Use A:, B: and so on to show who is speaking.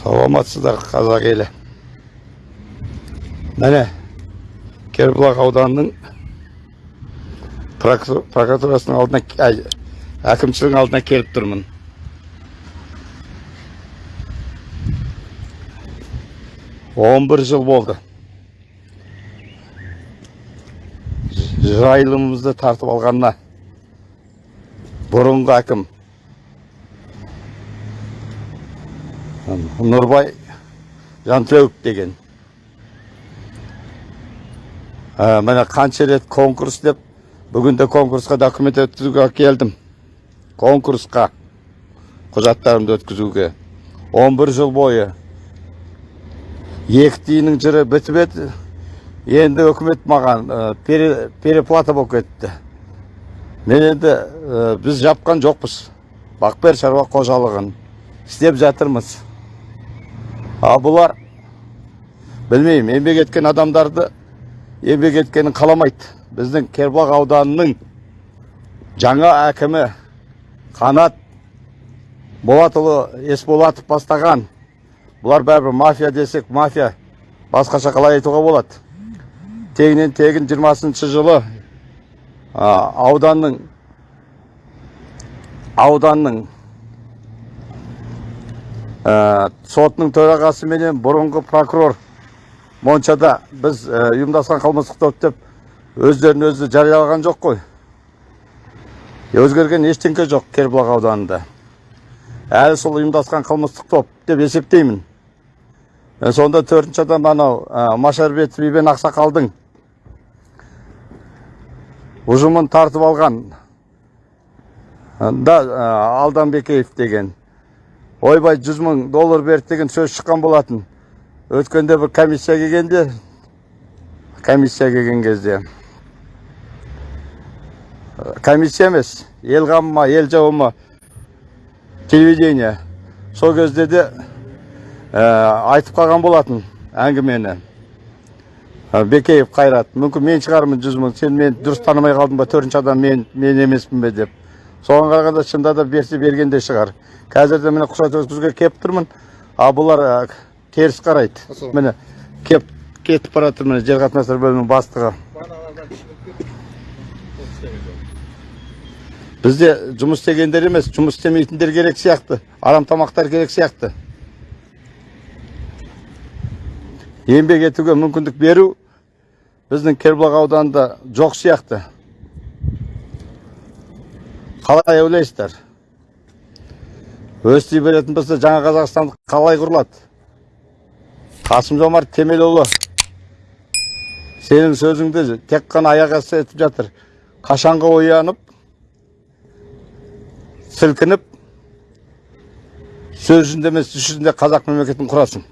A: саламатсыздар қазақ елі. Міне кербұлақ ауданының прокур- прокуратурасының алдына әкімшілігінің алдына келіп тұрмын. Он бір жыл болды. Жайылымымызды тартып алғанына бұрынғы әкім нұрбай жантілеуов деген. Ә, міне қанша рет конкурс деп бүгінде конкурсқа документ өткізуге келдім. Конкурсқа құжаттарымды өткізуге. 11 жыл бойы екі тиынның жыры бітіп еді. Енді үкімет маған пере- переплата болып кетті. Мен енді біз жапқан жоқпыз. Бақбер шаруа қожалығын істеп жатырмыз. А бұлар білмеймін еңбек еткен адамдарды еңбек еткенін қаламайды. Біздің кербұлақ ауданының жаңа әкімі қанат болатұлы есболатов бастаған. Бұлар бәрібір мафия десек мафия басқаша қалай айтуға болады? Тегінен тегін 20 жылы ауданның ауданның сотының төрағасы менен бұрынғы прокурор моншада біз ә, ұйымдасқан қылмыстық топ деп өздерін өзі жариялаған жоқ қой. Өзгерген ештеңке жоқ кербұлақ ауданында. Әлі сол ұйымдасқан қылмыстық топ деп есептеймін. Сонда төртінші адам анау ә, машарбетов ибен ақсақалдың ұжымын тартып алған. Да алданбекеев деген. Ойбай жүз мың доллар берді деген сөз шыққан болатын. Өткенде бір комиссия келгенде комиссия келген кезде. Комиссия емес ел қамыма ел жауыма телевидение. Сол кезде де ә, айтып қалған болатын әңгімені. Ә, бекеев қайрат мүмкін мен шығармын жүз мың сен мен дұрыс танымай қалдың ба? Төртінші адам мен мен емеспін бе деп. Соған қарағанда шынында да берсе бергенде шығар. Қазір де міне құжат өткізуге келіп тұрмын а бұлар теріс қарайды. Міне кеп кетіп бара жатыр міне жер қатынастар бөлімінің бастығы. Бізде жұмыс істегендер емес жұмыс істемейтіндер керек сияқты. Арам тамақтар керек сияқты. Еңбек етуге мүмкіндік беру біздің кербұлақ ауданында жоқ сияқты. Қалай ойлайсыздар? Өсти беретін болса жаңа қазақстан қалай құрылады? Қасым жомарт кемелұлы сенің сөзіңді тек қана аяқ асты етіп жатыр. Қашанғы оянып сілкініп сөз жүзінде емес іс қазақ мемлекетін құрасың.